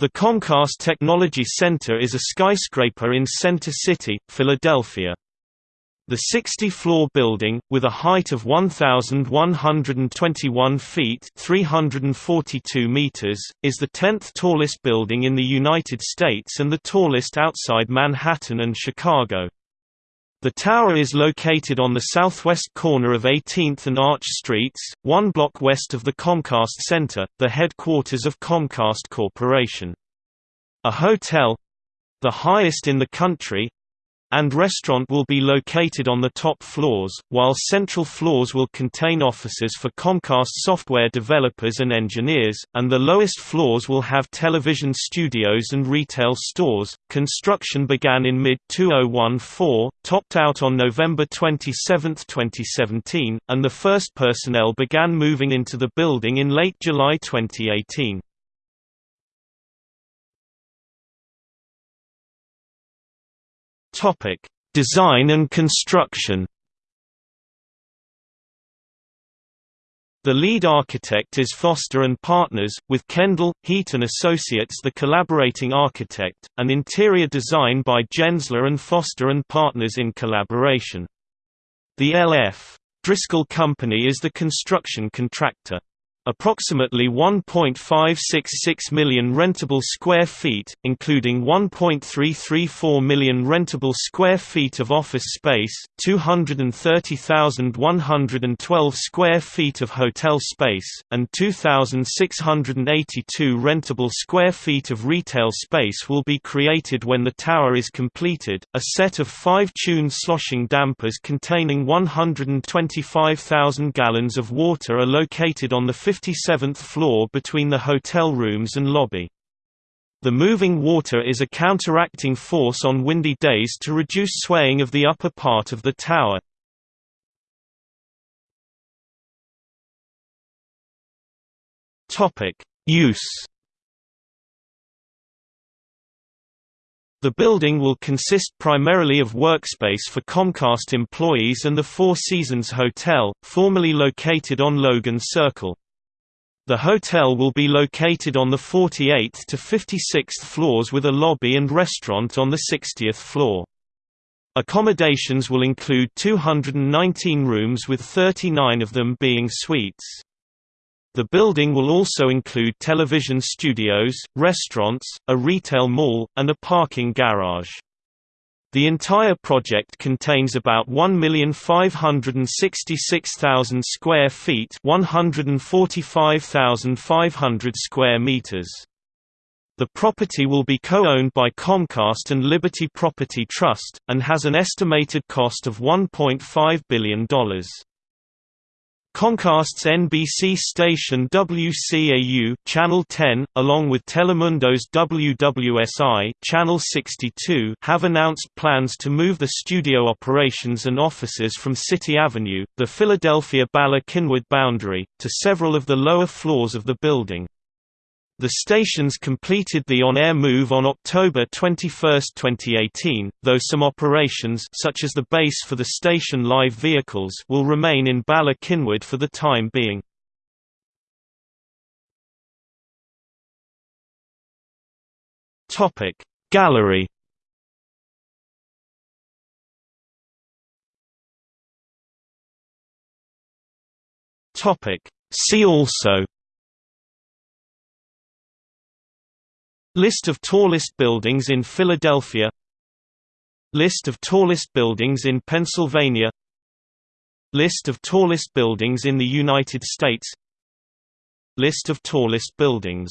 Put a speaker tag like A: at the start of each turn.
A: The Comcast Technology Center is a skyscraper in Center City, Philadelphia. The 60-floor building, with a height of 1,121 feet 342 meters, is the 10th tallest building in the United States and the tallest outside Manhattan and Chicago. The tower is located on the southwest corner of 18th and Arch Streets, one block west of the Comcast Center, the headquarters of Comcast Corporation. A hotel—the highest in the country, and restaurant will be located on the top floors, while central floors will contain offices for Comcast software developers and engineers, and the lowest floors will have television studios and retail stores. Construction began in mid 2014, topped out on November 27, 2017, and the first personnel began moving into the building in late July 2018. Topic: Design and construction. The lead architect is Foster and Partners, with Kendall, Heaton Associates the collaborating architect, and interior design by Gensler and Foster and Partners in collaboration. The L.F. Driscoll Company is the construction contractor. Approximately 1.566 million rentable square feet, including 1.334 million rentable square feet of office space, 230,112 square feet of hotel space, and 2,682 rentable square feet of retail space will be created when the tower is completed. A set of five tuned sloshing dampers containing 125,000 gallons of water are located on the 57th floor between the hotel rooms and lobby. The moving water is a counteracting force on windy days to reduce swaying of the upper part of the tower. Use The building will consist primarily of workspace for Comcast employees and the Four Seasons Hotel, formerly located on Logan Circle. The hotel will be located on the 48th to 56th floors with a lobby and restaurant on the 60th floor. Accommodations will include 219 rooms with 39 of them being suites. The building will also include television studios, restaurants, a retail mall, and a parking garage. The entire project contains about 1,566,000 square feet 145,500 square meters. The property will be co-owned by Comcast and Liberty Property Trust, and has an estimated cost of $1.5 billion. Comcast's NBC station WCAU Channel 10, along with Telemundo's WWSI Channel 62, have announced plans to move the studio operations and offices from City Avenue, the Philadelphia Bala Cynwyd boundary, to several of the lower floors of the building. The stations completed the on-air move on October 21, 2018, though some operations such as the base for the station live vehicles will remain in Bala Cynwyd for the time being. Topic Gallery Topic See also List of tallest buildings in Philadelphia. List of tallest buildings in Pennsylvania. List of tallest buildings in the United States. List of tallest buildings